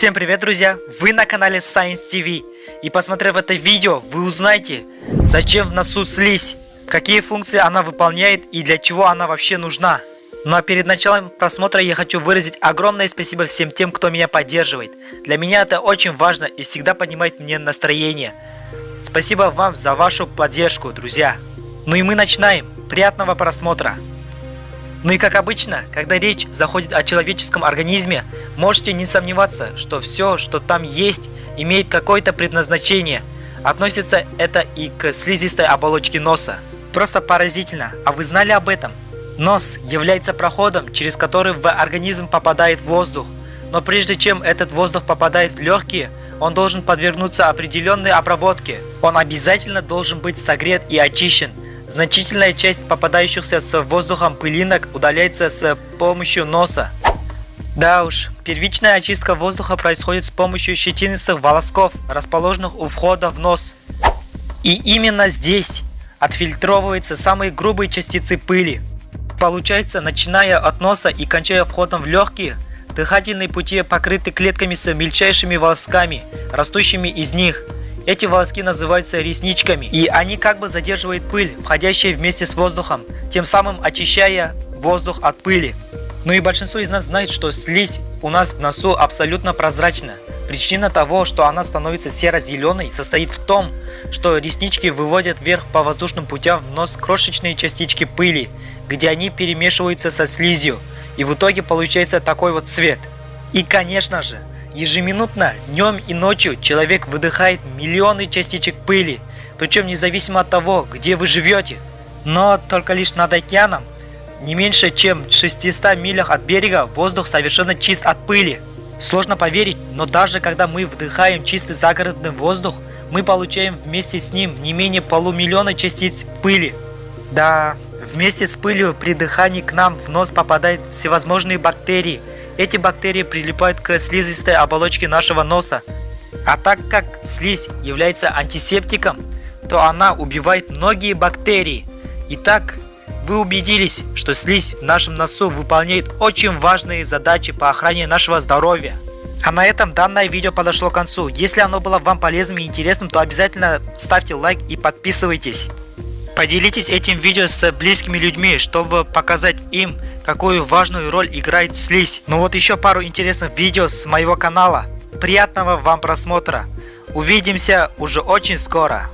Всем привет, друзья! Вы на канале Science TV. И посмотрев это видео, вы узнаете, зачем в носу слизь, какие функции она выполняет и для чего она вообще нужна. Ну а перед началом просмотра я хочу выразить огромное спасибо всем тем, кто меня поддерживает. Для меня это очень важно и всегда поднимает мне настроение. Спасибо вам за вашу поддержку, друзья. Ну и мы начинаем. Приятного просмотра! Ну и как обычно, когда речь заходит о человеческом организме, можете не сомневаться, что все, что там есть, имеет какое-то предназначение. Относится это и к слизистой оболочке носа. Просто поразительно, а вы знали об этом? Нос является проходом, через который в организм попадает воздух. Но прежде чем этот воздух попадает в легкие, он должен подвергнуться определенной обработке. Он обязательно должен быть согрет и очищен. Значительная часть попадающихся с воздухом пылинок удаляется с помощью носа. Да уж, первичная очистка воздуха происходит с помощью щетинистых волосков, расположенных у входа в нос. И именно здесь отфильтровываются самые грубые частицы пыли. Получается, начиная от носа и кончая входом в легкие, дыхательные пути покрыты клетками с мельчайшими волосками, растущими из них – эти волоски называются ресничками, и они как бы задерживают пыль, входящая вместе с воздухом, тем самым очищая воздух от пыли. Ну и большинство из нас знает, что слизь у нас в носу абсолютно прозрачна. Причина того, что она становится серо-зеленой, состоит в том, что реснички выводят вверх по воздушным путям в нос крошечные частички пыли, где они перемешиваются со слизью, и в итоге получается такой вот цвет. И конечно же, Ежеминутно, днем и ночью человек выдыхает миллионы частичек пыли, причем независимо от того, где вы живете. Но только лишь над океаном, не меньше чем в 600 милях от берега, воздух совершенно чист от пыли. Сложно поверить, но даже когда мы вдыхаем чистый загородный воздух, мы получаем вместе с ним не менее полумиллиона частиц пыли. Да, вместе с пылью при дыхании к нам в нос попадают всевозможные бактерии – эти бактерии прилипают к слизистой оболочке нашего носа. А так как слизь является антисептиком, то она убивает многие бактерии. Итак, вы убедились, что слизь в нашем носу выполняет очень важные задачи по охране нашего здоровья. А на этом данное видео подошло к концу. Если оно было вам полезным и интересным, то обязательно ставьте лайк и подписывайтесь. Поделитесь этим видео с близкими людьми, чтобы показать им, какую важную роль играет слизь. Ну вот еще пару интересных видео с моего канала. Приятного вам просмотра. Увидимся уже очень скоро.